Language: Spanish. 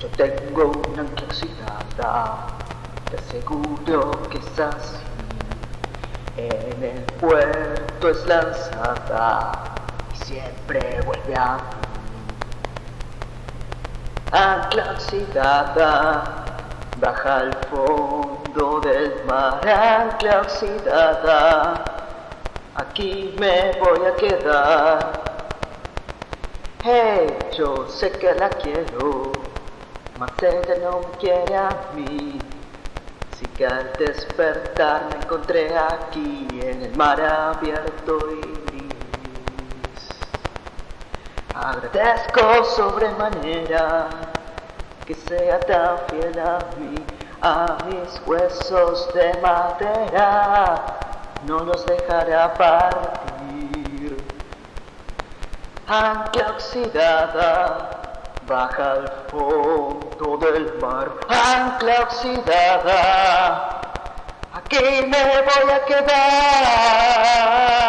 Yo tengo una ancla oxidada, te aseguro que es así. En el puerto es lanzada y siempre vuelve a mí. Ancla oxidada, baja al fondo del mar, ancla oxidada. Aquí me voy a quedar. Hey, yo sé que la quiero, mas ella no quiere a mí. Así que al despertar me encontré aquí en el mar abierto y gris. Agradezco sobremanera que sea tan fiel a mí, a mis huesos de madera, no los dejará partir. Ancla oxidada, Baja al fondo del mar, ancla oxidada, aquí me voy a quedar.